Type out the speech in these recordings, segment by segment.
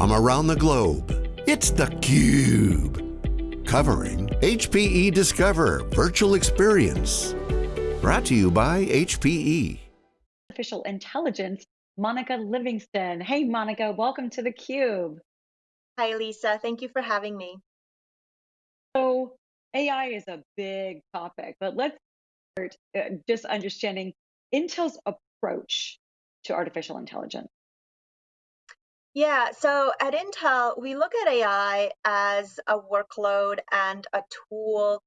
from around the globe. It's theCUBE, covering HPE Discover Virtual Experience. Brought to you by HPE. Artificial intelligence, Monica Livingston. Hey Monica, welcome to theCUBE. Hi Lisa, thank you for having me. So AI is a big topic, but let's start uh, just understanding Intel's approach to artificial intelligence. Yeah, so at Intel, we look at AI as a workload and a tool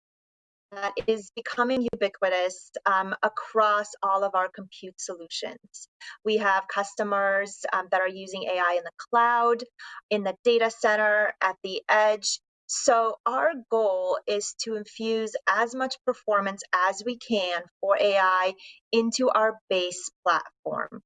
that is becoming ubiquitous um, across all of our compute solutions. We have customers um, that are using AI in the cloud, in the data center, at the edge. So our goal is to infuse as much performance as we can for AI into our base platform.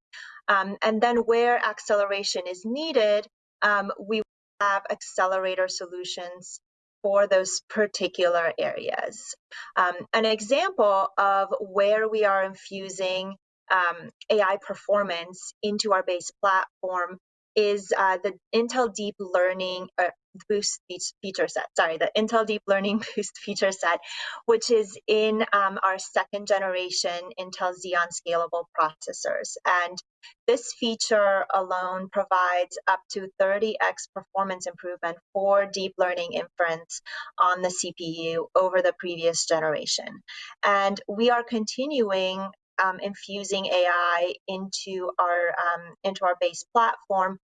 Um, and then where acceleration is needed, um, we have accelerator solutions for those particular areas. Um, an example of where we are infusing um, AI performance into our base platform is uh, the Intel Deep Learning, uh, Boost feature set, sorry, the Intel Deep Learning Boost feature set, which is in um, our second generation Intel Xeon scalable processors. And this feature alone provides up to 30x performance improvement for deep learning inference on the CPU over the previous generation. And we are continuing um, infusing AI into our um, into our base platform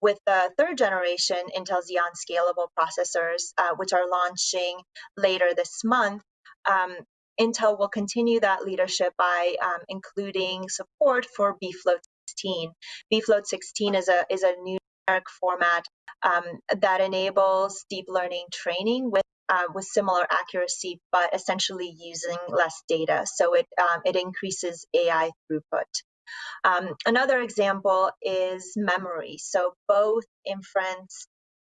with the third generation Intel Xeon scalable processors, uh, which are launching later this month, um, Intel will continue that leadership by um, including support for bfloat 16. bfloat 16 is a, is a numeric format um, that enables deep learning training with uh, with similar accuracy, but essentially using less data. So it, um, it increases AI throughput. Um, another example is memory. So both inference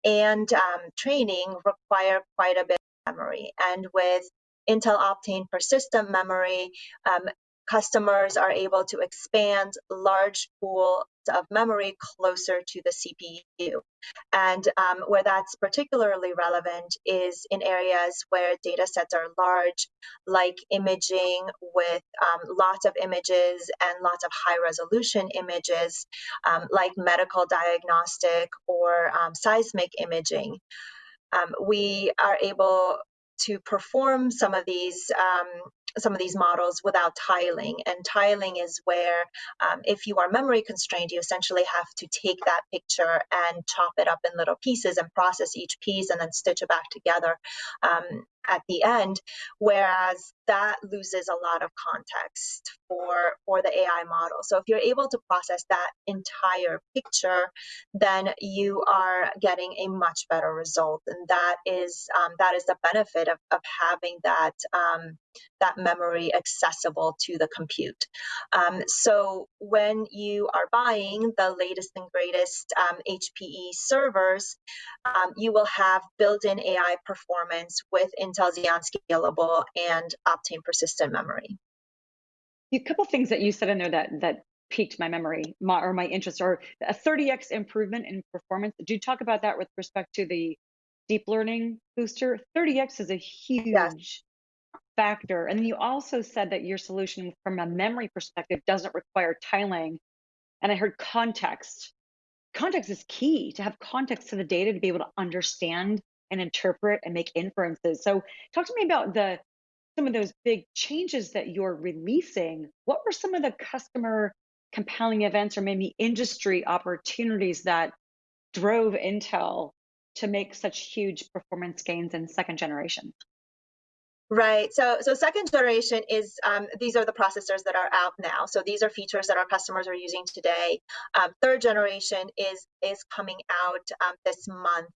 and um, training require quite a bit of memory. And with Intel Optane persistent memory, um, customers are able to expand large pools of memory closer to the CPU. And um, where that's particularly relevant is in areas where data sets are large, like imaging with um, lots of images and lots of high resolution images, um, like medical diagnostic or um, seismic imaging. Um, we are able to perform some of these um, some of these models without tiling. And tiling is where, um, if you are memory constrained, you essentially have to take that picture and chop it up in little pieces and process each piece and then stitch it back together um, at the end. Whereas that loses a lot of context for, for the AI model. So if you're able to process that entire picture, then you are getting a much better result. And that is um, that is the benefit of, of having that um, that memory accessible to the compute. Um, so when you are buying the latest and greatest um, HPE servers, um, you will have built-in AI performance with Intel Xeon Scalable and Optane persistent memory. A couple things that you said in there that that piqued my memory my, or my interest, or a 30x improvement in performance. Did you talk about that with respect to the deep learning booster? 30x is a huge yes factor. And you also said that your solution from a memory perspective doesn't require tiling. And I heard context. Context is key to have context to the data to be able to understand and interpret and make inferences. So talk to me about the some of those big changes that you're releasing. What were some of the customer compelling events or maybe industry opportunities that drove Intel to make such huge performance gains in second generation? Right. So, so second generation is um, these are the processors that are out now. So these are features that our customers are using today. Um, third generation is is coming out um, this month.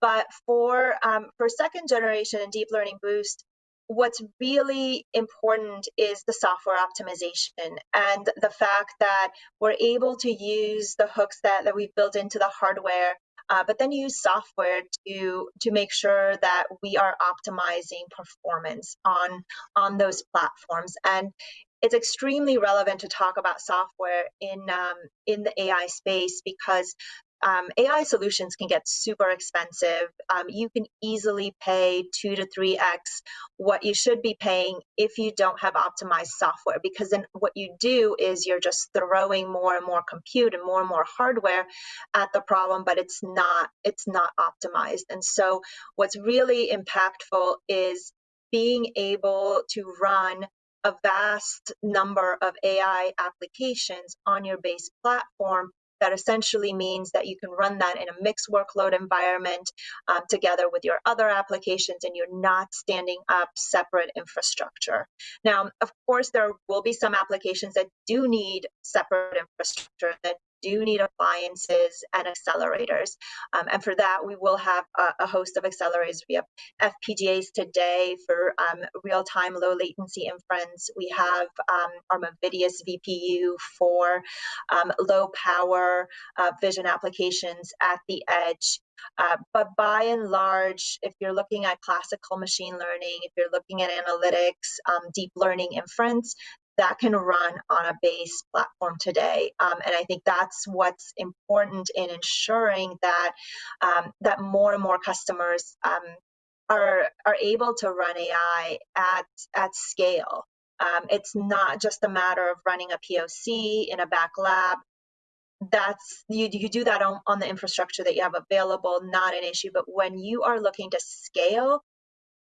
But for um, for second generation and deep learning boost, what's really important is the software optimization and the fact that we're able to use the hooks that, that we've built into the hardware uh, but then use software to to make sure that we are optimizing performance on on those platforms. And it's extremely relevant to talk about software in um, in the AI space because um, AI solutions can get super expensive. Um, you can easily pay two to three x what you should be paying if you don't have optimized software. Because then what you do is you're just throwing more and more compute and more and more hardware at the problem, but it's not it's not optimized. And so what's really impactful is being able to run a vast number of AI applications on your base platform that essentially means that you can run that in a mixed workload environment um, together with your other applications and you're not standing up separate infrastructure. Now, of course, there will be some applications that do need separate infrastructure that do need appliances and accelerators. Um, and for that, we will have a, a, host of accelerators. We have FPGAs today for um, real-time low latency inference. We have um, our Movidius VPU for um, low power uh, vision applications at the edge. Uh, but by and large, if you're looking at classical machine learning, if you're looking at analytics, um, deep learning inference, that can run on a base platform today. Um, and I think that's what's important in ensuring that um, that more and more customers um, are are able to run AI at at scale. Um, it's not just a matter of running a POC in a back lab. That's you, you do that on, on the infrastructure that you have available, not an issue. But when you are looking to scale,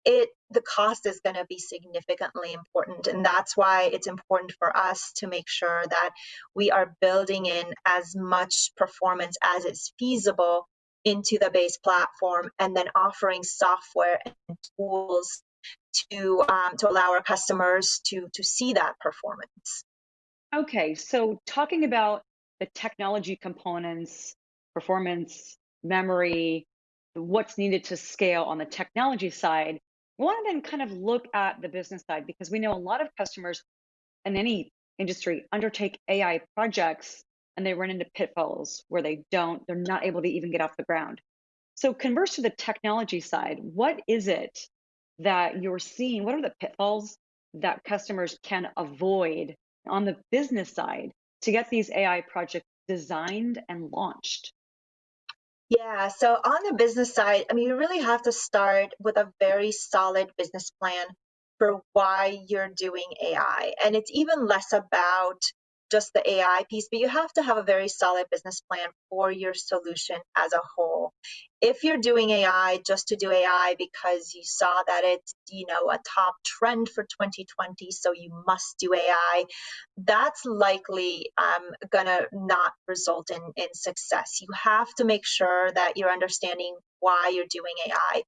it the cost is going to be significantly important and that's why it's important for us to make sure that we are building in as much performance as is feasible into the base platform and then offering software and tools to um, to allow our customers to to see that performance. Okay so talking about the technology components performance memory what's needed to scale on the technology side want to then kind of look at the business side because we know a lot of customers in any industry undertake AI projects and they run into pitfalls where they don't, they're not able to even get off the ground. So converse to the technology side, what is it that you're seeing? What are the pitfalls that customers can avoid on the business side to get these AI projects designed and launched? Yeah, so on the business side, I mean, you really have to start with a very solid business plan for why you're doing AI. And it's even less about just the AI piece, but you have to have a very solid business plan for your solution as a whole. If you're doing AI just to do AI because you saw that it's, you know, a top trend for 2020, so you must do AI, that's likely um, gonna not result in, in success. You have to make sure that you're understanding why you're doing AI.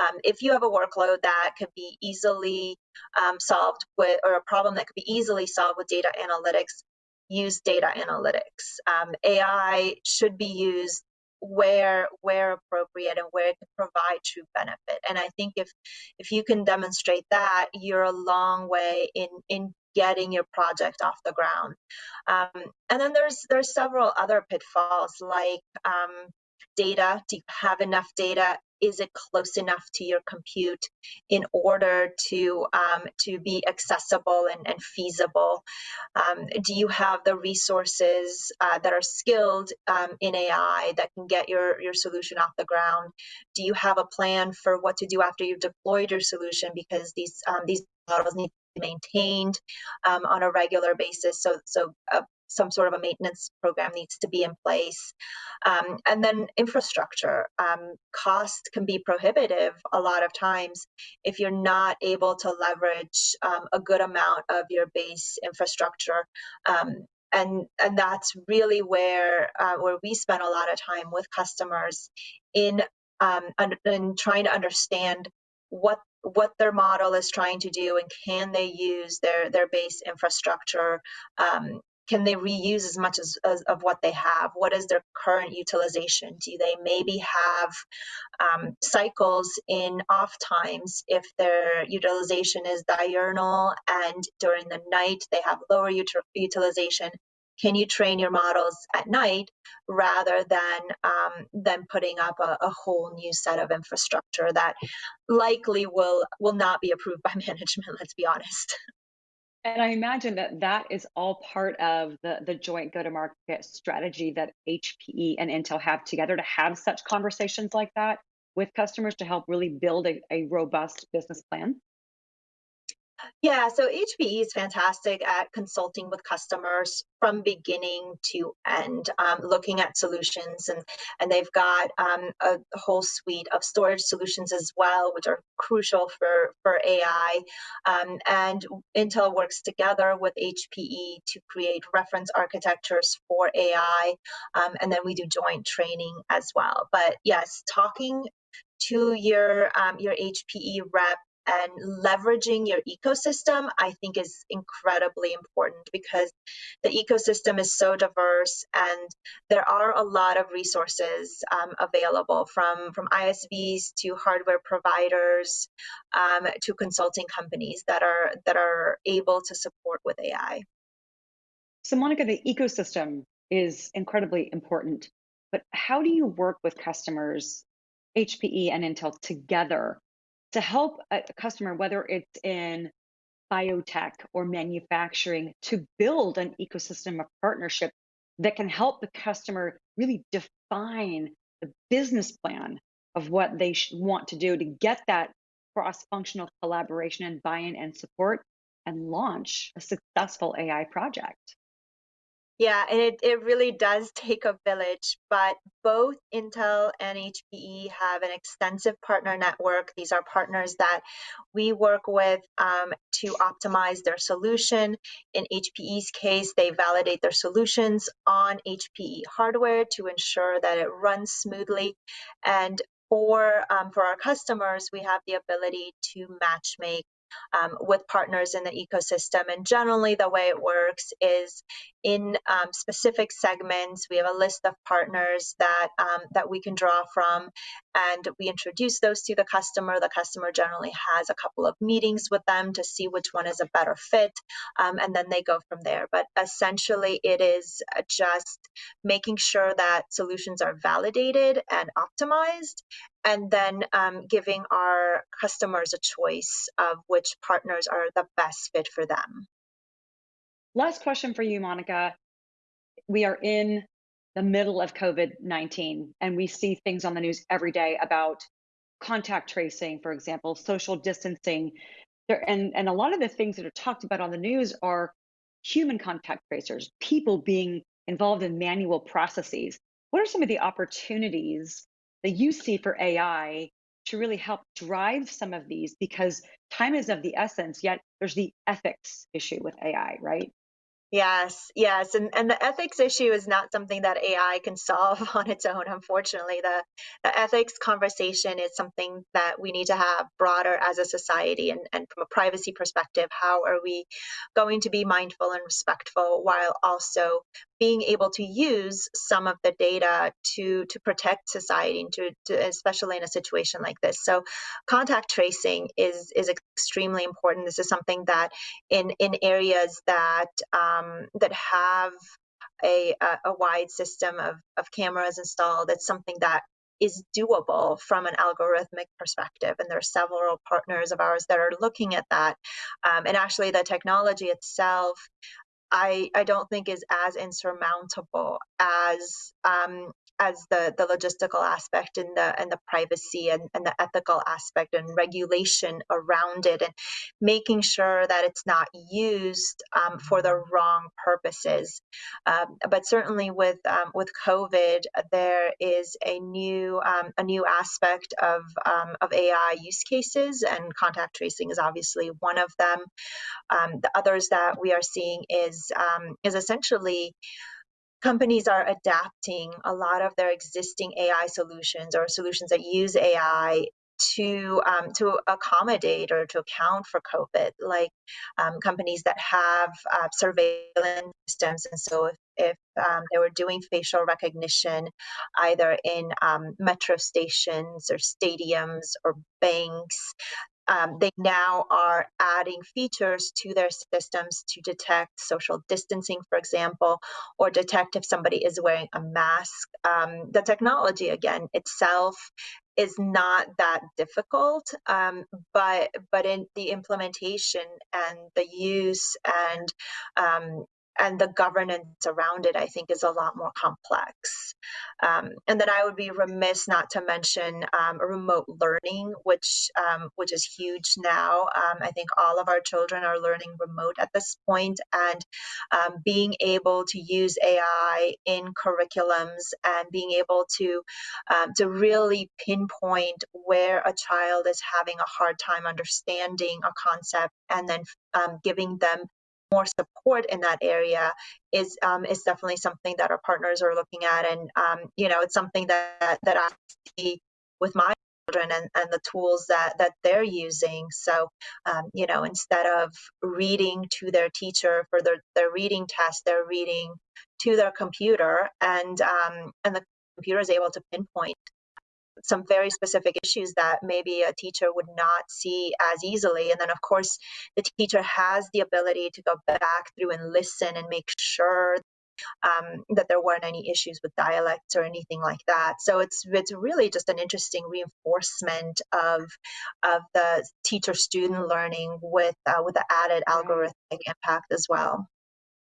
Um, if you have a workload that could be easily um, solved with, or a problem that could be easily solved with data analytics, use data analytics. Um, AI should be used where where appropriate and where it can provide true benefit. And I think if if you can demonstrate that, you're a long way in in getting your project off the ground. Um, and then there's there's several other pitfalls like um, data. Do you have enough data? is it close enough to your compute in order to um, to be accessible and, and feasible? Um, do you have the resources uh, that are skilled um, in AI that can get your, your solution off the ground? Do you have a plan for what to do after you've deployed your solution? Because these um, these models need to be maintained um, on a regular basis. So so uh, some sort of a maintenance program needs to be in place. Um, and then infrastructure. Um, cost can be prohibitive a lot of times if you're not able to leverage um, a good amount of your base infrastructure. Um, and, and that's really where uh, where we spend a lot of time with customers in um, in trying to understand what what their model is trying to do and can they use their their base infrastructure um, can they reuse as much as, as, of what they have? What is their current utilization? Do they maybe have um, cycles in off times if their utilization is diurnal and during the night they have lower util utilization? Can you train your models at night rather than um, than putting up a, a, whole new set of infrastructure that likely will will not be approved by management let's be honest And I imagine that that is all part of the, the joint go-to-market strategy that HPE and Intel have together to have such conversations like that with customers to help really build a, a robust business plan. Yeah, so HPE is fantastic at consulting with customers from beginning to end, um, looking at solutions, and and they've got um, a whole suite of storage solutions as well, which are crucial for for AI. Um, and Intel works together with HPE to create reference architectures for AI, um, and then we do joint training as well. But yes, talking to your um, your HPE rep and leveraging your ecosystem, I think is incredibly important because the ecosystem is so diverse and there are a lot of resources um, available from, from ISVs to hardware providers um, to consulting companies that are, that are able to support with AI. So Monica, the ecosystem is incredibly important, but how do you work with customers, HPE and Intel together to help a customer, whether it's in biotech or manufacturing, to build an ecosystem of partnership that can help the customer really define the business plan of what they want to do to get that cross-functional collaboration and buy-in and support and launch a successful AI project. Yeah, and it, it really does take a village, but both Intel and HPE have an extensive partner network. These are partners that we work with um, to optimize their solution. In HPE's case, they validate their solutions on HPE hardware to ensure that it runs smoothly. And for, um, for our customers, we have the ability to match make um, with partners in the ecosystem. And generally, the way it works is in um, specific segments, we have a list of partners that um, that we can draw from, and we introduce those to the customer. The customer generally has a couple of meetings with them to see which one is a better fit, um, and then they go from there. But essentially, it is just making sure that solutions are validated and optimized, and then um, giving our customers a choice of which partners are the best fit for them. Last question for you, Monica. We are in the middle of COVID 19, and we see things on the news every day about contact tracing, for example, social distancing. There, and, and a lot of the things that are talked about on the news are human contact tracers, people being involved in manual processes. What are some of the opportunities that you see for AI to really help drive some of these because time is of the essence, yet there's the ethics issue with AI, right? Yes, yes. And, and the ethics issue is not something that AI can solve on its own, unfortunately. The, the ethics conversation is something that we need to have broader as a society. And, and from a privacy perspective, how are we going to be mindful and respectful while also being able to use some of the data to to protect society and to, to, especially in a situation like this so contact tracing is is extremely important this is something that in in areas that um, that have a, a, wide system of, of cameras installed it's something that is doable from an algorithmic perspective. And there are several partners of ours that are looking at that. Um, and actually, the technology itself I, I don't think is as insurmountable as um, as the, the logistical aspect and the and the privacy and, and the ethical aspect and regulation around it and making sure that it's not used um, for the wrong purposes. Um, but certainly with um, with COVID, there is a new um, a new aspect of um, of AI use cases, and contact tracing is obviously one of them. Um, the others that we are seeing is is essentially companies are adapting a lot of their existing AI solutions or solutions that use AI to um, to accommodate or to account for COVID, like um, companies that have uh, surveillance systems. And so, if, if um, they were doing facial recognition, either in um, metro stations or stadiums or banks, um, they now are adding features to their systems to detect social distancing, for example, or detect if somebody is wearing a mask. Um, the technology, again, itself is not that difficult, um, but but in the implementation and the use and um, and the governance around it, I think, is a lot more complex. Um, and then I would be remiss not to mention um, remote learning, which um, which is huge now. Um, I think all of our children are learning remote at this point, and um, being able to use AI in curriculums and being able to um, to really pinpoint where a child is having a hard time understanding a concept, and then giving them more support in that area is um, is definitely something that our partners are looking at, and um, you know, it's something that that I see with my children and, and the tools that that they're using. So, um, you know, instead of reading to their teacher for their their reading test, they're reading to their computer, and um, and the computer is able to pinpoint some very specific issues that maybe a teacher would not see as easily. And then, of course, the teacher has the ability to go back through and listen and make sure um, that there weren't any issues with dialects or anything like that. So it's it's really just an interesting reinforcement of of the teacher student learning with uh, with the added algorithmic impact as well.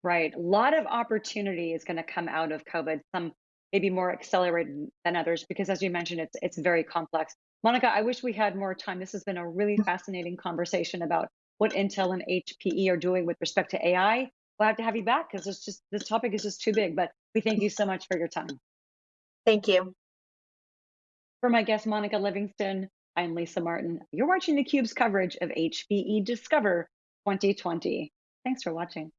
Right. A lot of opportunity is going to come out of COVID. Some maybe more accelerated than others because as you mentioned it's it's very complex. Monica i wish we had more time. This has been a really mm-hmm. fascinating conversation about what intel and hpe are doing with respect to ai we'll have to have you back because it's just this topic is just too big but we thank you so much for your time. Thank you. For my guest monica livingston i'm lisa martin. You're watching thecube's coverage of hpe discover 2020 thanks for watching